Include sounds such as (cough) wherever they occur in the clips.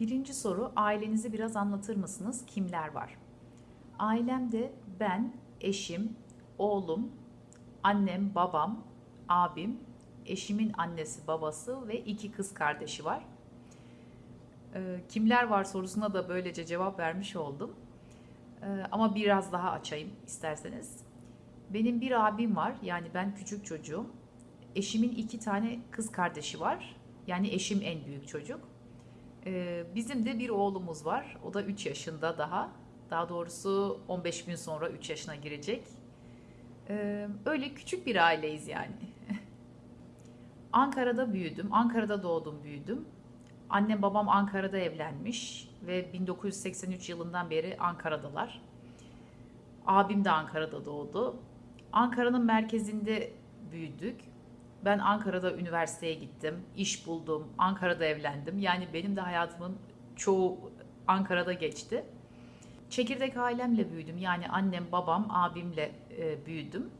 Birinci soru ailenizi biraz anlatır mısınız? Kimler var? Ailemde ben, eşim, oğlum, annem, babam, abim, eşimin annesi, babası ve iki kız kardeşi var. Ee, kimler var sorusuna da böylece cevap vermiş oldum. Ee, ama biraz daha açayım isterseniz. Benim bir abim var, yani ben küçük çocuğum. Eşimin iki tane kız kardeşi var, yani eşim en büyük çocuk. Ee, bizim de bir oğlumuz var, o da 3 yaşında daha. Daha doğrusu 15 gün sonra 3 yaşına girecek. Ee, öyle küçük bir aileyiz yani. (laughs) Ankara'da büyüdüm, Ankara'da doğdum, büyüdüm. Annem babam Ankara'da evlenmiş ve 1983 yılından beri Ankara'dalar. Abim de Ankara'da doğdu. Ankara'nın merkezinde büyüdük. Ben Ankara'da üniversiteye gittim, iş buldum, Ankara'da evlendim. Yani benim de hayatımın çoğu Ankara'da geçti. Çekirdek ailemle büyüdüm. Yani annem, babam, abimle e, büyüdüm.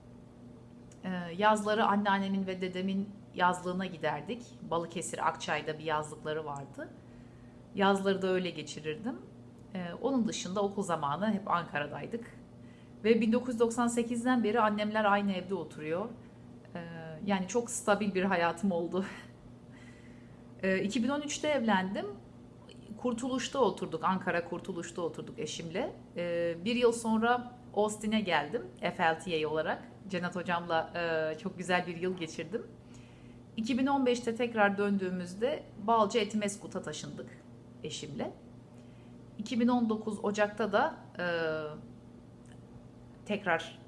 E, yazları anneannemin ve dedemin yazlığına giderdik. Balıkesir, Akçay'da bir yazlıkları vardı. Yazları da öyle geçirirdim. E, onun dışında okul zamanı hep Ankara'daydık. Ve 1998'den beri annemler aynı evde oturuyor. Yani çok stabil bir hayatım oldu. (laughs) e, 2013'te evlendim. Kurtuluş'ta oturduk, Ankara Kurtuluş'ta oturduk eşimle. E, bir yıl sonra Austin'e geldim FLTA olarak. Cennet hocamla e, çok güzel bir yıl geçirdim. 2015'te tekrar döndüğümüzde Balcı Etimeskut'a taşındık eşimle. 2019 Ocak'ta da e, tekrar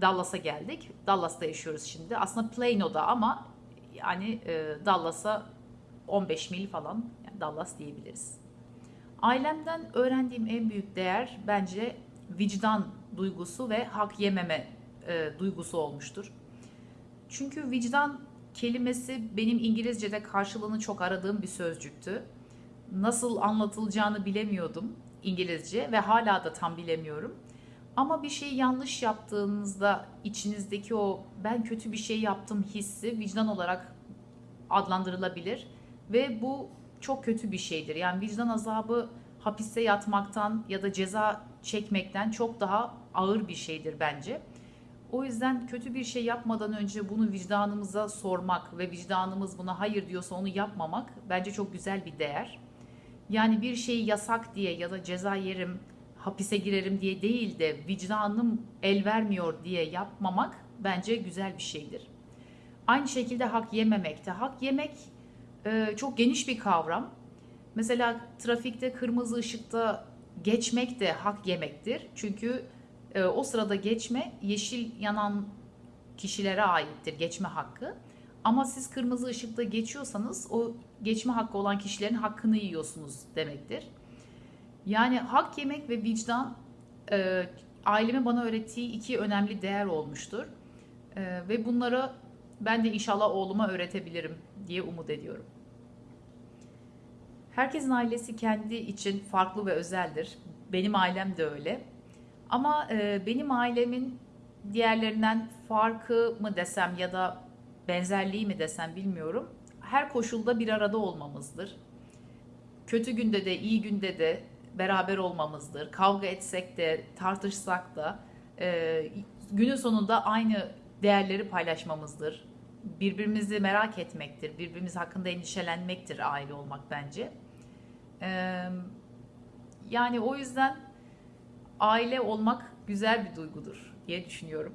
Dallas'a geldik. Dallas'ta yaşıyoruz şimdi. Aslında Plano'da ama yani e, Dallas'a 15 mil falan yani Dallas diyebiliriz. Ailemden öğrendiğim en büyük değer bence vicdan duygusu ve hak yememe e, duygusu olmuştur. Çünkü vicdan kelimesi benim İngilizce'de karşılığını çok aradığım bir sözcüktü. Nasıl anlatılacağını bilemiyordum İngilizce ve hala da tam bilemiyorum. Ama bir şeyi yanlış yaptığınızda içinizdeki o ben kötü bir şey yaptım hissi vicdan olarak adlandırılabilir ve bu çok kötü bir şeydir. Yani vicdan azabı hapiste yatmaktan ya da ceza çekmekten çok daha ağır bir şeydir bence. O yüzden kötü bir şey yapmadan önce bunu vicdanımıza sormak ve vicdanımız buna hayır diyorsa onu yapmamak bence çok güzel bir değer. Yani bir şeyi yasak diye ya da ceza yerim, hapise girerim diye değil de vicdanım el vermiyor diye yapmamak bence güzel bir şeydir. Aynı şekilde hak yememek de. Hak yemek e, çok geniş bir kavram. Mesela trafikte kırmızı ışıkta geçmek de hak yemektir. Çünkü e, o sırada geçme yeşil yanan kişilere aittir geçme hakkı. Ama siz kırmızı ışıkta geçiyorsanız o geçme hakkı olan kişilerin hakkını yiyorsunuz demektir. Yani hak yemek ve vicdan e, ailemin bana öğrettiği iki önemli değer olmuştur. E, ve bunları ben de inşallah oğluma öğretebilirim diye umut ediyorum. Herkesin ailesi kendi için farklı ve özeldir. Benim ailem de öyle. Ama e, benim ailemin diğerlerinden farkı mı desem ya da benzerliği mi desem bilmiyorum. Her koşulda bir arada olmamızdır. Kötü günde de iyi günde de beraber olmamızdır. Kavga etsek de tartışsak da e, günün sonunda aynı değerleri paylaşmamızdır. Birbirimizi merak etmektir, birbirimiz hakkında endişelenmektir aile olmak bence. E, yani o yüzden aile olmak güzel bir duygudur diye düşünüyorum.